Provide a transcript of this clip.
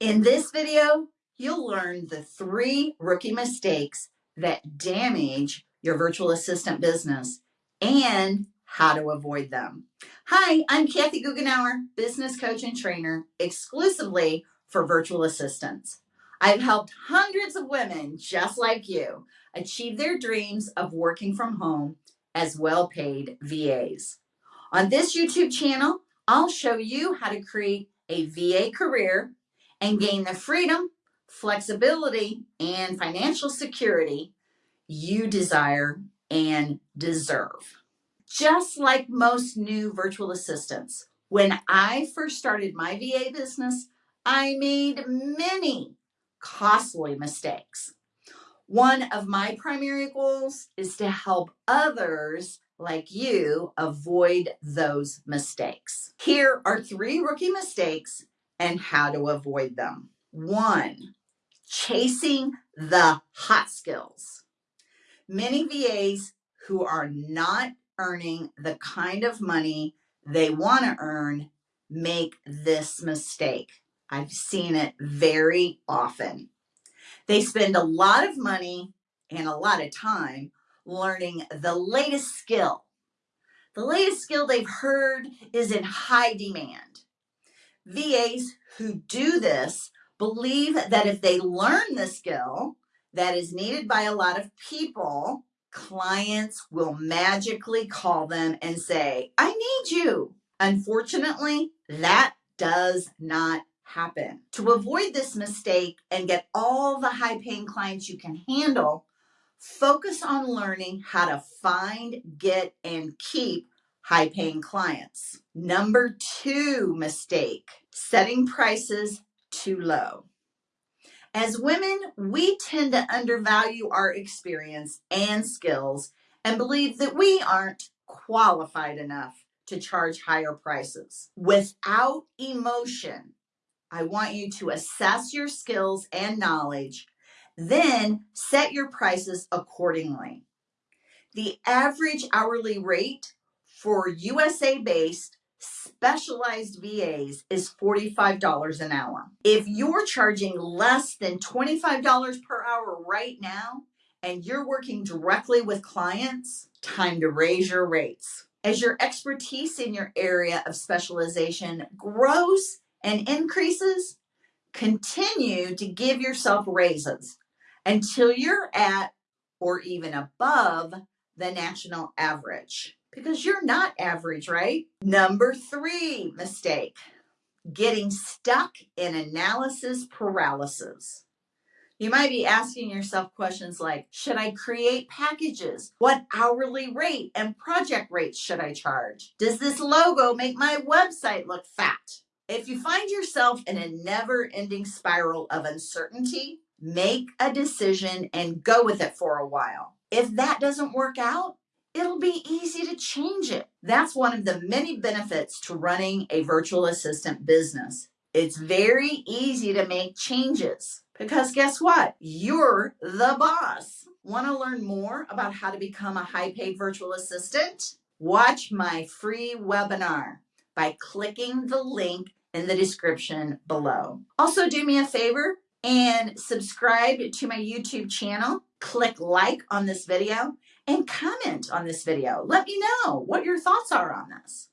In this video, you'll learn the three rookie mistakes that damage your virtual assistant business and how to avoid them. Hi, I'm Kathy Goughenour, business coach and trainer exclusively for virtual assistants. I've helped hundreds of women just like you achieve their dreams of working from home as well paid VAs. On this YouTube channel, I'll show you how to create a VA career and gain the freedom, flexibility, and financial security you desire and deserve. Just like most new virtual assistants, when I first started my VA business, I made many costly mistakes. One of my primary goals is to help others like you avoid those mistakes. Here are three rookie mistakes and how to avoid them. One, chasing the hot skills. Many VAs who are not earning the kind of money they want to earn make this mistake. I've seen it very often. They spend a lot of money and a lot of time learning the latest skill. The latest skill they've heard is in high demand. VAs who do this believe that if they learn the skill that is needed by a lot of people, clients will magically call them and say, I need you. Unfortunately, that does not happen. To avoid this mistake and get all the high paying clients you can handle, focus on learning how to find, get, and keep high paying clients. Number two mistake, setting prices too low. As women, we tend to undervalue our experience and skills and believe that we aren't qualified enough to charge higher prices. Without emotion, I want you to assess your skills and knowledge, then set your prices accordingly. The average hourly rate for USA based specialized VAs is $45 an hour. If you're charging less than $25 per hour right now and you're working directly with clients, time to raise your rates. As your expertise in your area of specialization grows and increases, continue to give yourself raises until you're at or even above the national average because you're not average, right? Number three mistake getting stuck in analysis paralysis. You might be asking yourself questions like Should I create packages? What hourly rate and project rates should I charge? Does this logo make my website look fat? If you find yourself in a never ending spiral of uncertainty, make a decision and go with it for a while. If that doesn't work out, it'll be easy to change it. That's one of the many benefits to running a virtual assistant business. It's very easy to make changes because guess what? You're the boss. Want to learn more about how to become a high paid virtual assistant? Watch my free webinar by clicking the link in the description below. Also, do me a favor and subscribe to my YouTube channel. Click like on this video and comment on this video. Let me know what your thoughts are on this.